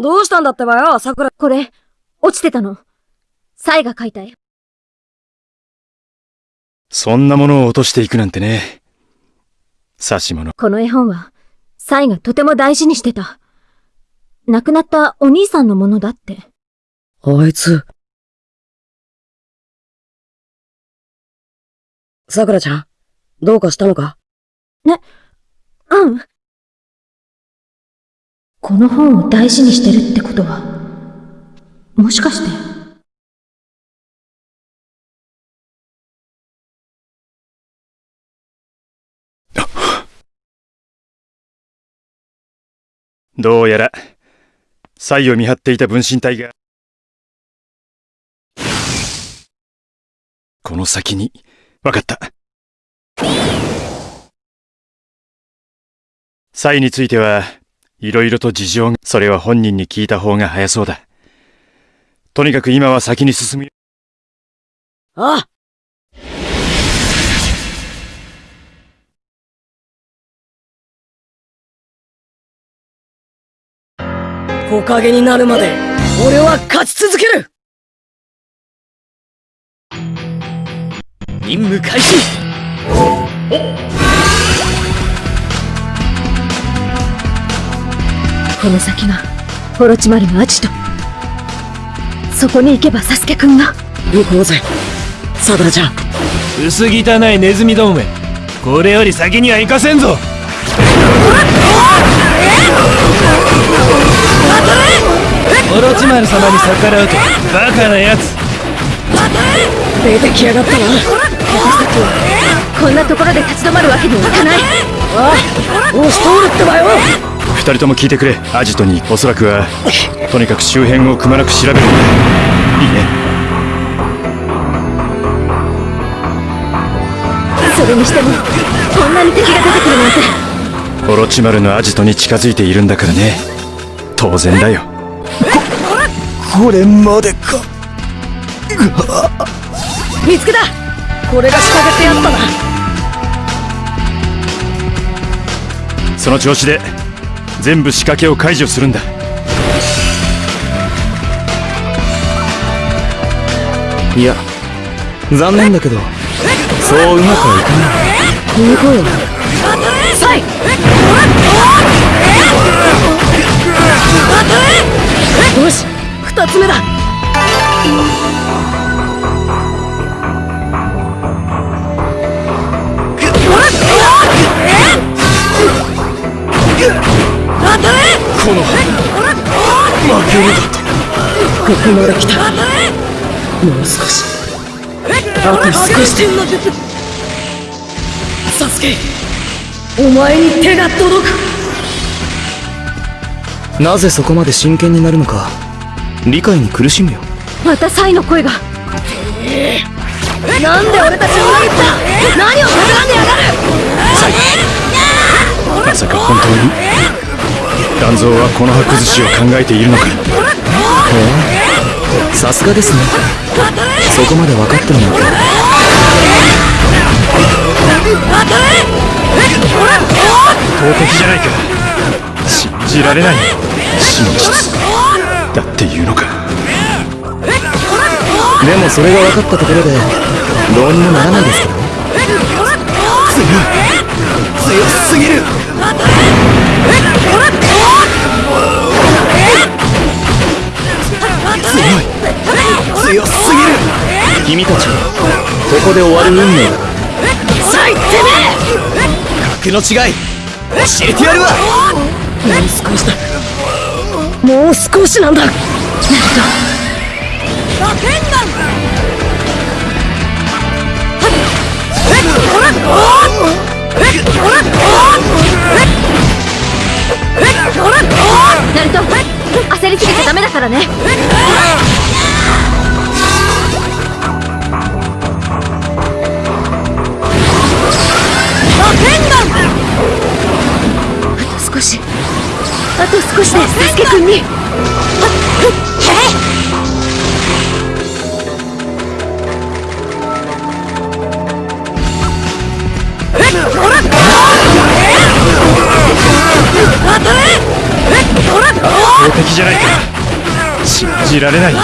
どうしたんだってばよ、桜。これ、落ちてたの。サイが書いた絵。そんなものを落としていくなんてね。刺し物。この絵本は、サイがとても大事にしてた。亡くなったお兄さんのものだって。あいつ。桜ちゃん、どうかしたのか？うん。この本を大事にしてるってことは、もしかして。どうやら、才を見張っていた分身体が、この先に、わかった。才については、いろいろと事情が、それは本人に聞いた方が早そうだ。とにかく今は先に進む。ああ木陰になるまで、俺は勝ち続ける任務開始この先が、オロチマルのアジト。そこに行けばサスケくんが。行こうぜ。桜ちゃん。薄汚いネズミどもめこれより先には行かせんぞオロチマル様に逆らうとバカなやつ出てきやがったな。こんなところで立ち止まるわけにはいかない。ああ押し通るってばよ二人とも聞いてくれ。アジトに、おそらくは、とにかく周辺をくまなく調べるんだ。いいね。それにしても、こんなに敵が出てくるなんて。オロチマルのアジトに近づいているんだからね。当然だよ。これまでか見つけたこれが仕掛けてやったなその調子で、全部仕掛けを解除するんだ。いや残念だけどそううまくはいかない行こうよ。サイよし二つ目だここまで来た。もう少し。あと少しで。サスケ。お前に手が届く。なぜそこまで真剣になるのか理解に苦しむよ。またサイの声が。なんで俺たちを裏切った何を企んでやがるまさか本当に、団蔵はこの葉崩しを考えているのか？さすがですねそこまで分かってるなんて投敵じゃないか。信じられない。真実。だって言うのか。でもそれが分かったところでどうにもならないですけどね強すぎる強すぎる君たちはここで終わ。る運命だ。サイてめ格の違い教えてやるわもう少しだもう少しなんだナルト、焦りすぎちゃダメだからね。少し。あと少しでサスケくんに。投敵じじゃないか信じられない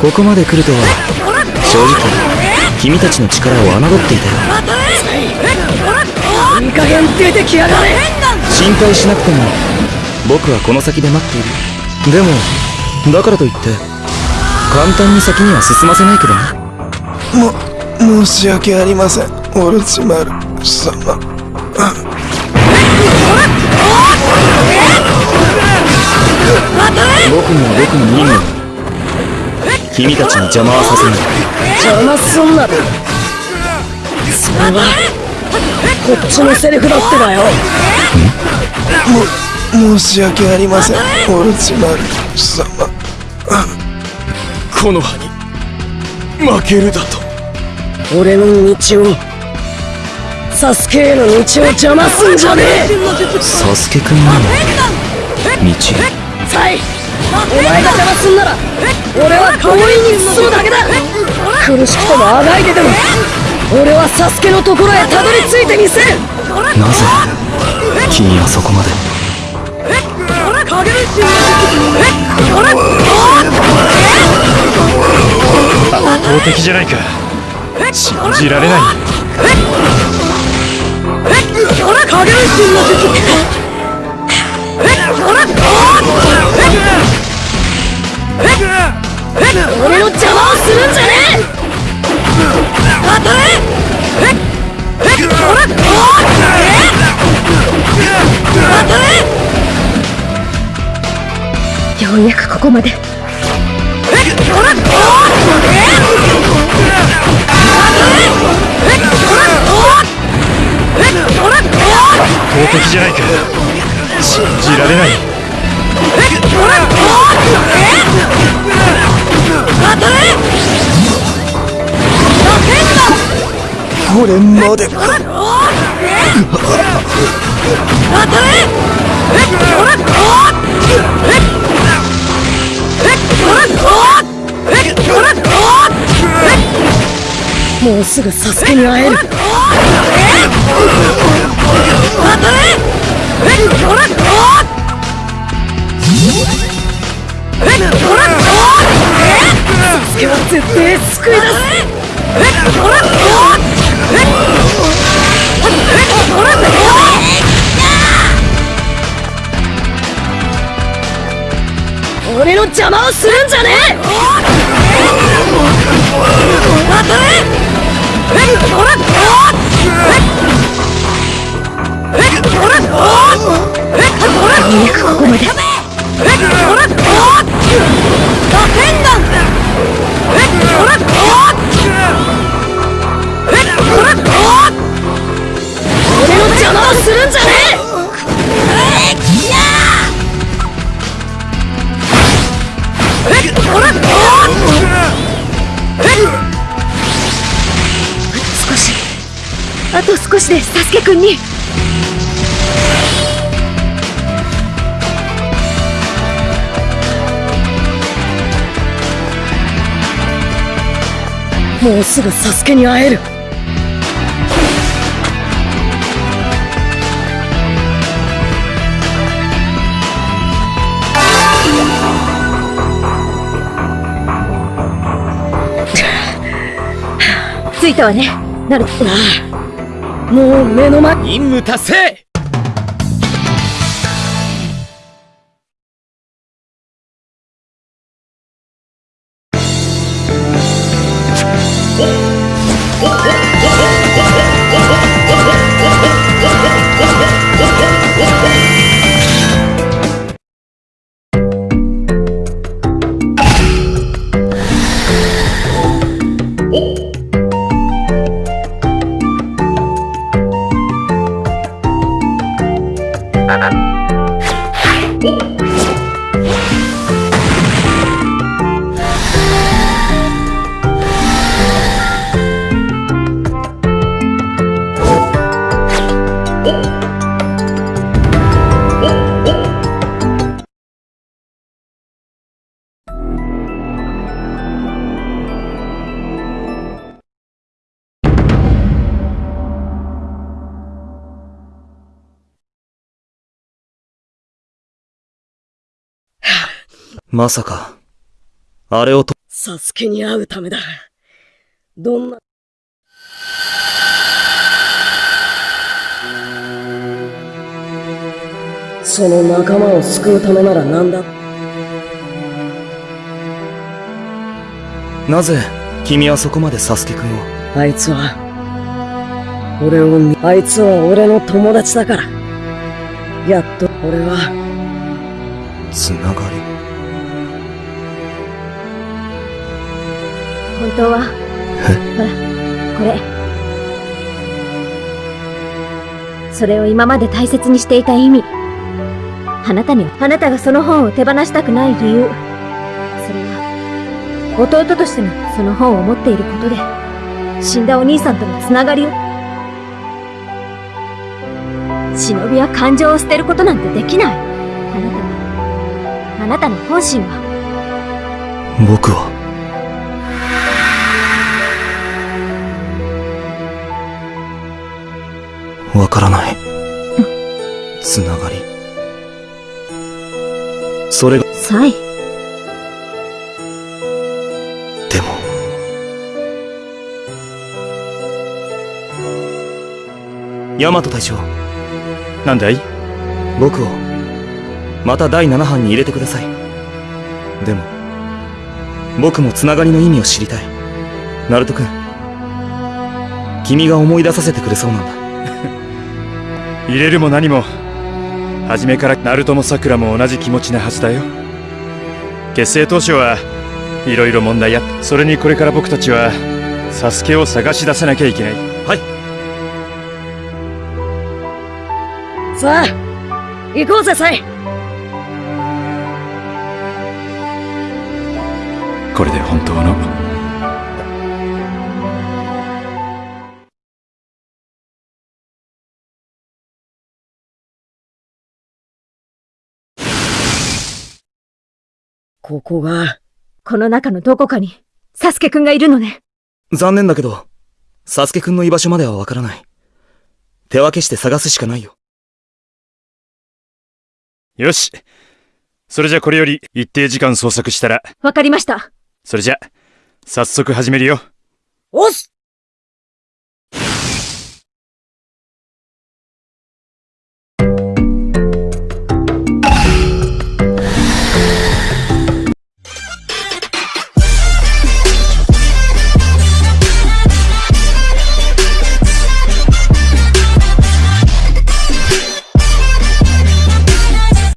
ここまで来るとは正直君たちの力を侮っていたよ。いい加減出てきやがれ心配しなくても。僕はこの先で待っている。でもだからといって簡単に先には進ませないけどね。も、申し訳ありません、オルチマル様。僕には僕の任務だ君たちに邪魔はさせない。邪魔すんなそれはこっちのセリフだってばよ。申し訳ありません、オルチマル様。この葉に負けるだと。俺の道をサスケへの道を邪魔すんじゃねえ。サスケくんにも道サイお前が邪魔すんなら俺は強引に進むだけだ。苦しくてもあがいてでも。俺はサスケのところへたどり着いてみせる。なぜ君はそこまで？圧倒的じゃないか。信じられない俺の邪魔をするんじゃねえ！ようやくここまで圧倒的じゃないか信じられないこれまでか。もうすぐサスケに会える邪魔をするんじゃねえ！少しあと少しでサスケくんに。もうすぐサスケに会える。ねなる。ああもう目の前。任務達成まさか、あれをと、サスケに会うためだ。どんな？その仲間を救うためなら何だ？なぜ、君はそこまでサスケくんを、あいつは、俺を見、あいつは俺の友達だから。やっと俺は、つながり。本当は、ほら、これ。それを今まで大切にしていた意味。あなたには、あなたがその本を手放したくない理由。それは、弟としてのその本を持っていることで、死んだお兄さんとのつながりを。忍びは感情を捨てることなんてできない。あなたは、あなたの本心は、僕は、わからない。つながり。それが、サイ。でも、ヤマト隊長、なんだい？僕を、また第7班に入れてください。でも、僕もつながりの意味を知りたい。ナルト君、君が思い出させてくれそうなんだ。入れるも何も。初めからナルトもサクラも同じ気持ちなはずだよ。結成当初はいろいろ問題あった。それにこれから僕たちはサスケを探し出さなきゃいけない。はい、さあ、行こうぜ、サイ。これで本当のここが、この中のどこかに、サスケくんがいるのね。残念だけど、サスケくんの居場所まではわからない。手分けして探すしかないよ。よしそれじゃこれより一定時間捜索したらわかりました。それじゃ早速始めるよおっす